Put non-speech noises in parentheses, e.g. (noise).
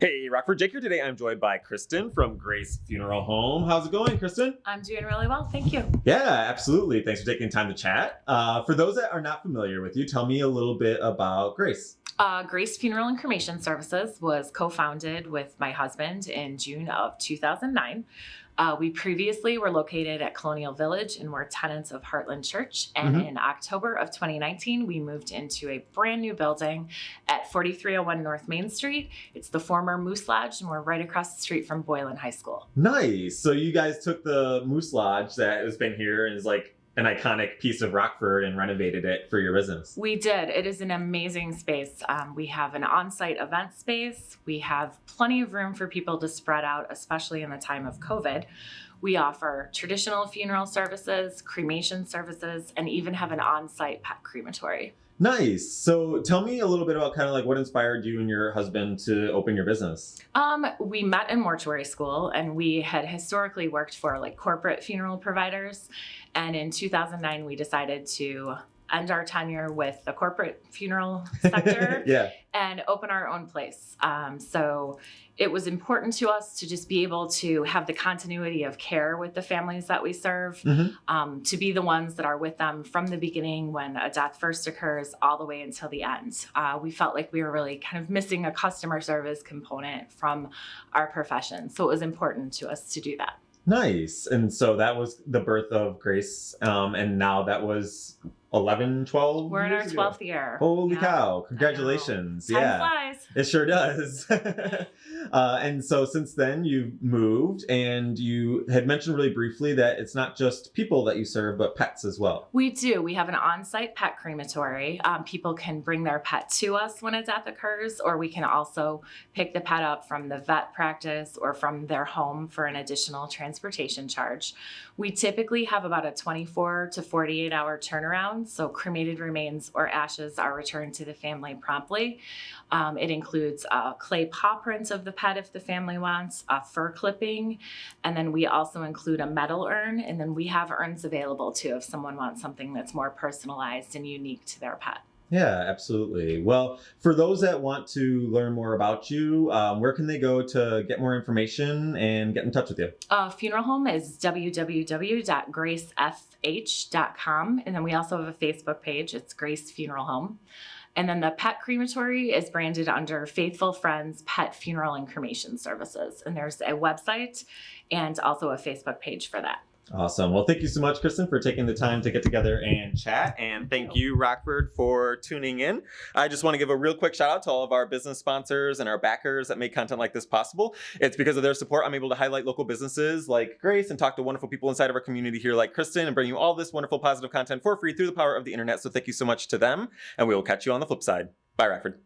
Hey, Rockford Jake here today. I'm joined by Kristen from Grace Funeral Home. How's it going, Kristen? I'm doing really well, thank you. Yeah, absolutely. Thanks for taking time to chat. Uh, for those that are not familiar with you, tell me a little bit about Grace. Uh, Grace Funeral and Cremation Services was co-founded with my husband in June of 2009. Uh, we previously were located at Colonial Village and were tenants of Heartland Church. And Mhm. in October of 2019, we moved into a brand new building at 4301 North Main Street. It's the former Moose Lodge, and we're right across the street from Boylan High School. Nice. So you guys took the Moose Lodge that has been here and is like an iconic piece of Rockford and renovated it for your business. We did. It is an amazing space. Um, we have an on site event space. We have plenty of room for people to spread out, especially in the time of COVID. We offer traditional funeral services, cremation services, and even have an on site pet crematory. Nice. So tell me a little bit about kind of like what inspired you and your husband to open your business. Um, we met in mortuary school and we had historically worked for like corporate funeral providers. And in 2009, we decided to end our tenure with the corporate funeral (laughs) sector yeah. and open our own place. Um, so it was important to us to just be able to have the continuity of care with the families that we serve, Mhm. um, to be the ones that are with them from the beginning when a death first occurs all the way until the end. Uh, we felt like we were really kind of missing a customer service component from our profession. So it was important to us to do that. Nice. And so that was the birth of Grace. Um, and now that was 11, 12 We're in our years ago. 12th year. Holy Yeah. cow. Congratulations. Time Yeah. flies. It sure does. (laughs) uh, and so since then, you've moved and you had mentioned really briefly that it's not just people that you serve, but pets as well. We do. We have an on site pet crematory. Um, people can bring their pet to us when a death occurs, or we can also pick the pet up from the vet practice or from their home for an additional transportation charge. We typically have about a 24 to 48 hour turnaround, so cremated remains or ashes are returned to the family promptly. Um, it includes clay paw print of the pet if the family wants, a fur clipping, and then we also include a metal urn, and then we have urns available too if someone wants something that's more personalized and unique to their pet. Yeah, absolutely. Well, for those that want to learn more about you, um, where can they go to get more information and get in touch with you? Uh, funeral home is www.gracefh.com, and then we also have a Facebook page. It's Grace Funeral Home. And then the pet crematory is branded under Faithful Friends Pet Funeral and Cremation Services. And there's a website and also a Facebook page for that. Awesome. Well, thank you so much, Kristen, for taking the time to get together and chat. And thank you, Rockford, for tuning in. I just want to give a real quick shout out to all of our business sponsors and our backers that make content like this possible. It's because of their support I'm able to highlight local businesses like Grace and talk to wonderful people inside of our community here like Kristen and bring you all this wonderful positive content for free through the power of the internet. So thank you so much to them. And we will catch you on the flip side. Bye, Rockford.